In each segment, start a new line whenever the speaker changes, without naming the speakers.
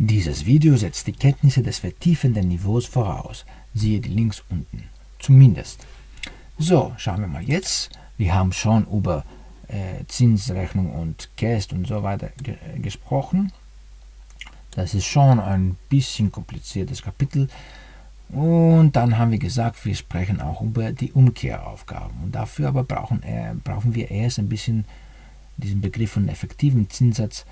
Dieses Video setzt die Kenntnisse des vertiefenden Niveaus voraus. Siehe die Links unten. Zumindest. So, schauen wir mal jetzt. Wir haben schon über äh, Zinsrechnung und Cast und so weiter ge äh, gesprochen. Das ist schon ein bisschen kompliziertes Kapitel. Und dann haben wir gesagt, wir sprechen auch über die Umkehraufgaben. Und dafür aber brauchen, äh, brauchen wir erst ein bisschen diesen Begriff von effektiven Zinssatz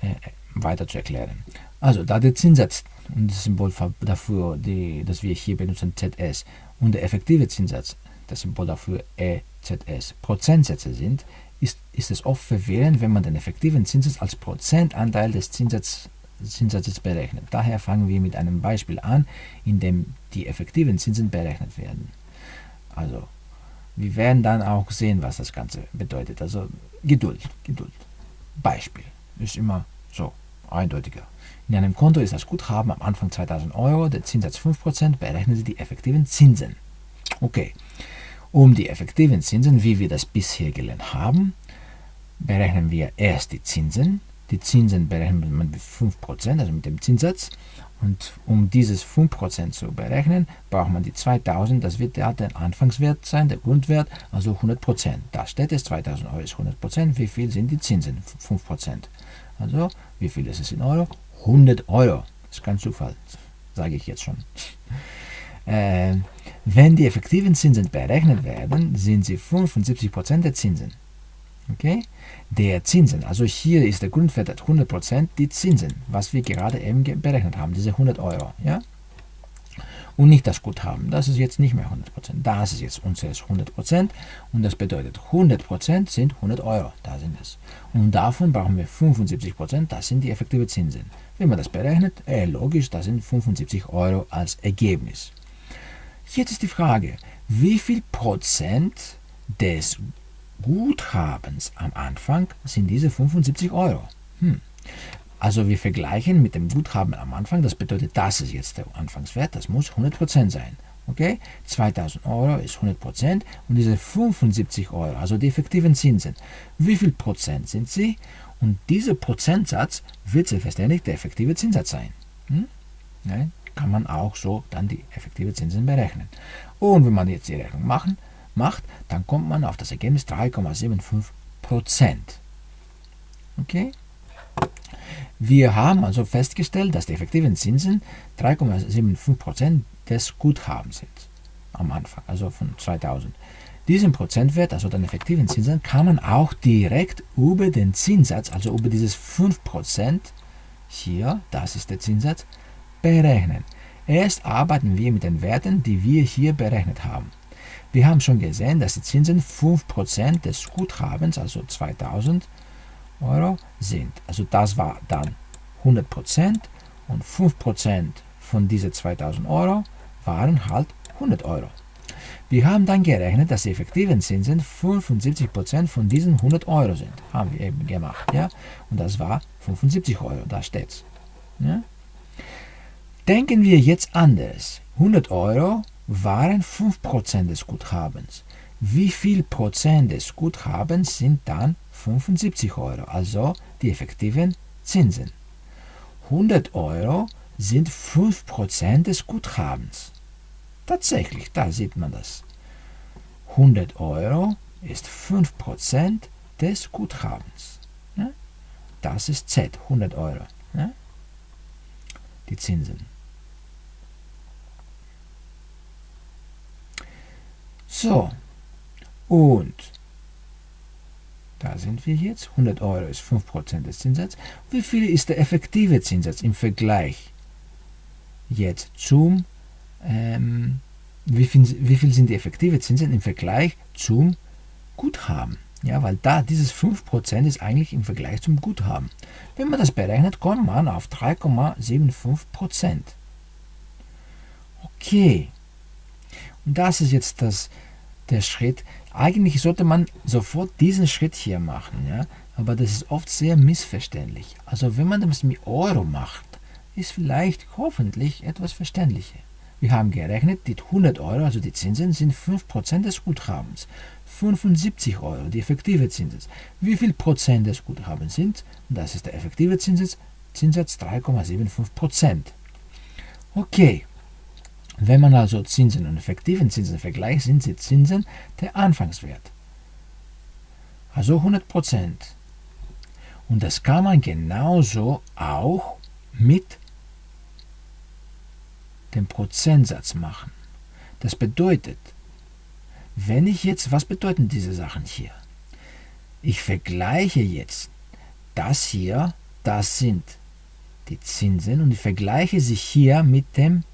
äh, weiter zu erklären. Also, da der Zinssatz und das Symbol dafür, die, das wir hier benutzen, ZS, und der effektive Zinssatz, das Symbol dafür EZS, Prozentsätze sind, ist, ist es oft verwirrend, wenn man den effektiven Zinssatz als Prozentanteil des Zinssatzes Zinssatzes berechnet. Daher fangen wir mit einem Beispiel an, in dem die effektiven Zinsen berechnet werden. Also, wir werden dann auch sehen, was das Ganze bedeutet. Also, Geduld, Geduld. Beispiel ist immer so eindeutiger. In einem Konto ist das Guthaben am Anfang 2000 Euro, der Zinssatz 5%, berechnen Sie die effektiven Zinsen. Okay, um die effektiven Zinsen, wie wir das bisher gelernt haben, berechnen wir erst die Zinsen, die Zinsen berechnet man mit 5%, also mit dem Zinssatz. Und um dieses 5% zu berechnen, braucht man die 2000, das wird ja der Anfangswert sein, der Grundwert, also 100%. Da steht es, 2000 Euro ist 100%, wie viel sind die Zinsen? 5%. Also, wie viel ist es in Euro? 100 Euro. Das ist kein Zufall, sage ich jetzt schon. Äh, wenn die effektiven Zinsen berechnet werden, sind sie 75% der Zinsen. Okay? Der Zinsen, also hier ist der Grundwert 100% die Zinsen, was wir gerade eben berechnet haben, diese 100 Euro. Ja? Und nicht das Guthaben, das ist jetzt nicht mehr 100%, das ist jetzt unseres 100% und das bedeutet 100% sind 100 Euro, da sind es. Und davon brauchen wir 75%, das sind die effektiven Zinsen. Wenn man das berechnet, äh, logisch, das sind 75 Euro als Ergebnis. Jetzt ist die Frage, wie viel Prozent des Guthabens am Anfang sind diese 75 Euro. Hm. Also wir vergleichen mit dem Guthaben am Anfang, das bedeutet, das ist jetzt der Anfangswert, das muss 100% sein. Okay? 2000 Euro ist 100% und diese 75 Euro, also die effektiven Zinsen, wie viel Prozent sind sie? Und dieser Prozentsatz wird selbstverständlich der effektive Zinssatz sein. Hm? Ja, kann man auch so dann die effektive Zinsen berechnen. Und wenn man jetzt die Rechnung machen, macht, dann kommt man auf das Ergebnis 3,75% Okay? Wir haben also festgestellt, dass die effektiven Zinsen 3,75% des Guthabens sind am Anfang, also von 2000. Diesen Prozentwert, also den effektiven Zinsen, kann man auch direkt über den Zinssatz, also über dieses 5%, hier, das ist der Zinssatz, berechnen. Erst arbeiten wir mit den Werten, die wir hier berechnet haben. Wir haben schon gesehen, dass die Zinsen 5% des Guthabens, also 2000 Euro, sind. Also das war dann 100% und 5% von diesen 2000 Euro waren halt 100 Euro. Wir haben dann gerechnet, dass die effektiven Zinsen 75% von diesen 100 Euro sind. Haben wir eben gemacht. Ja? Und das war 75 Euro, da steht's. Ja? Denken wir jetzt anders. 100 Euro waren 5% des Guthabens. Wie viel Prozent des Guthabens sind dann 75 Euro, also die effektiven Zinsen? 100 Euro sind 5% des Guthabens. Tatsächlich, da sieht man das. 100 Euro ist 5% des Guthabens. Das ist Z, 100 Euro. Die Zinsen. So, und da sind wir jetzt. 100 Euro ist 5% des Zinssatzes. Wie viel ist der effektive Zinssatz im Vergleich jetzt zum, ähm, wie, viel, wie viel sind die effektive Zinsen im Vergleich zum Guthaben? Ja, weil da dieses 5% ist eigentlich im Vergleich zum Guthaben. Wenn man das berechnet, kommt man auf 3,75%. Okay. Und das ist jetzt das, der Schritt. Eigentlich sollte man sofort diesen Schritt hier machen, ja? aber das ist oft sehr missverständlich. Also wenn man das mit Euro macht, ist vielleicht hoffentlich etwas verständlicher. Wir haben gerechnet, die 100 Euro, also die Zinsen, sind 5% des Guthabens. 75 Euro, die effektive Zinsen. Wie viel Prozent des Guthabens sind? Das ist der effektive Zinssatz, Zinssatz 3,75%. Okay, wenn man also Zinsen und effektiven Zinsen vergleicht, sind die Zinsen der Anfangswert. Also 100%. Und das kann man genauso auch mit dem Prozentsatz machen. Das bedeutet, wenn ich jetzt, was bedeuten diese Sachen hier? Ich vergleiche jetzt das hier, das sind die Zinsen und ich vergleiche sie hier mit dem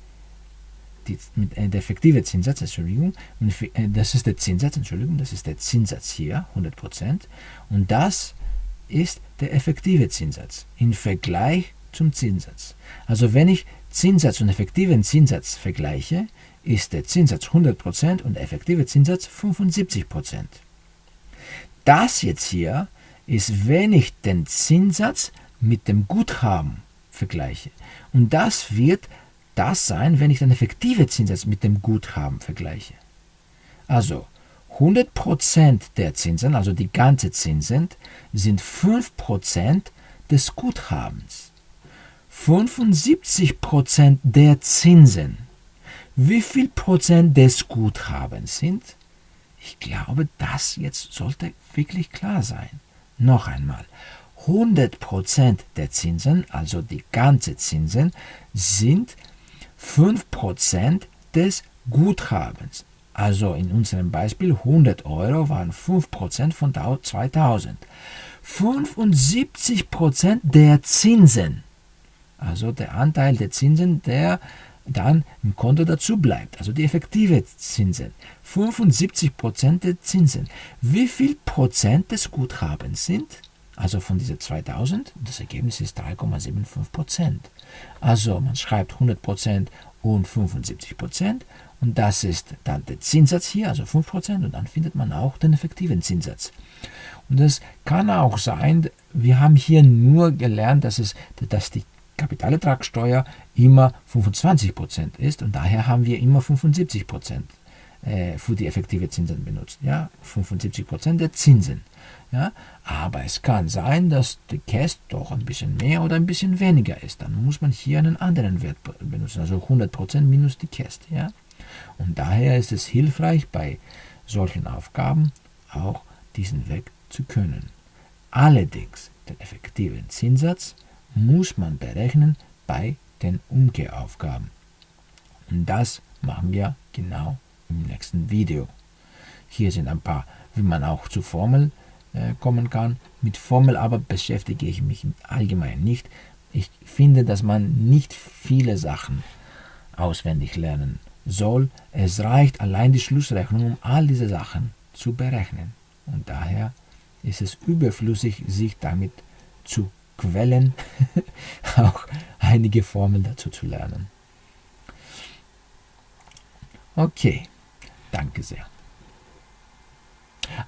die, mit äh, der effektive Zinssatz, Entschuldigung, und äh, das ist der Zinssatz, Entschuldigung, das ist der Zinssatz hier, 100%, und das ist der effektive Zinssatz im Vergleich zum Zinssatz. Also wenn ich Zinssatz und effektiven Zinssatz vergleiche, ist der Zinssatz 100% und der effektive Zinssatz 75%. Das jetzt hier ist, wenn ich den Zinssatz mit dem Guthaben vergleiche. Und das wird das sein, wenn ich den effektiven Zinssatz mit dem Guthaben vergleiche. Also 100% der Zinsen, also die ganze Zinsen, sind 5% des Guthabens. 75% der Zinsen. Wie viel Prozent des Guthabens sind? Ich glaube, das jetzt sollte wirklich klar sein. Noch einmal. 100% der Zinsen, also die ganze Zinsen, sind 5% des Guthabens. Also in unserem Beispiel 100 Euro waren 5% von 2000. 75% der Zinsen, also der Anteil der Zinsen, der dann im Konto dazu bleibt, also die effektive Zinsen. 75% der Zinsen. Wie viel Prozent des Guthabens sind? Also von diesen 2000, das Ergebnis ist 3,75%. Also man schreibt 100% und 75% und das ist dann der Zinssatz hier, also 5% und dann findet man auch den effektiven Zinssatz. Und das kann auch sein, wir haben hier nur gelernt, dass, es, dass die Kapitalertragssteuer immer 25% ist und daher haben wir immer 75% äh, für die effektive Zinsen benutzt. Ja? 75% der Zinsen. Ja? Aber es kann sein, dass die Cast doch ein bisschen mehr oder ein bisschen weniger ist. Dann muss man hier einen anderen Wert benutzen, also 100% minus die Cast. Ja? Und daher ist es hilfreich, bei solchen Aufgaben auch diesen Weg zu können. Allerdings den effektiven Zinssatz muss man berechnen bei den Umkehraufgaben. Und das machen wir genau im nächsten Video. Hier sind ein paar, wie man auch zu Formel äh, kommen kann. Mit Formel aber beschäftige ich mich allgemein nicht. Ich finde, dass man nicht viele Sachen auswendig lernen soll. Es reicht allein die Schlussrechnung, um all diese Sachen zu berechnen. Und daher ist es überflüssig, sich damit zu quellen, auch einige Formeln dazu zu lernen. Okay, danke sehr.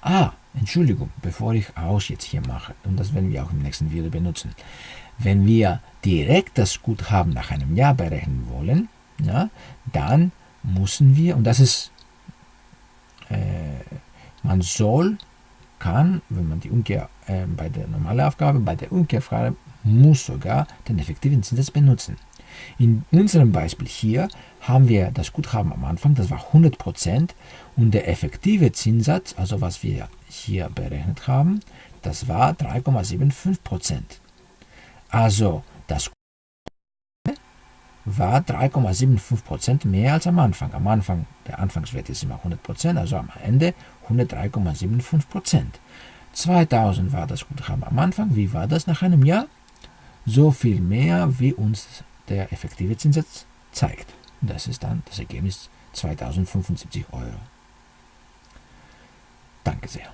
Ah, Entschuldigung, bevor ich aus jetzt hier mache, und das werden wir auch im nächsten Video benutzen. Wenn wir direkt das Guthaben nach einem Jahr berechnen wollen, ja, dann müssen wir, und das ist, äh, man soll, kann, wenn man die Umkehr äh, bei der normalen Aufgabe, bei der Umkehrfrage muss sogar den effektiven Zinssatz benutzen. In unserem Beispiel hier haben wir das Guthaben am Anfang, das war 100% und der effektive Zinssatz, also was wir hier berechnet haben, das war 3,75%. Also das war 3,75% mehr als am Anfang. Am Anfang, der Anfangswert ist immer 100%, also am Ende 103,75%. 2000 war das Guthaben am Anfang. Wie war das nach einem Jahr? So viel mehr, wie uns der effektive Zinssatz zeigt. Das ist dann das Ergebnis 2075 Euro. Danke sehr.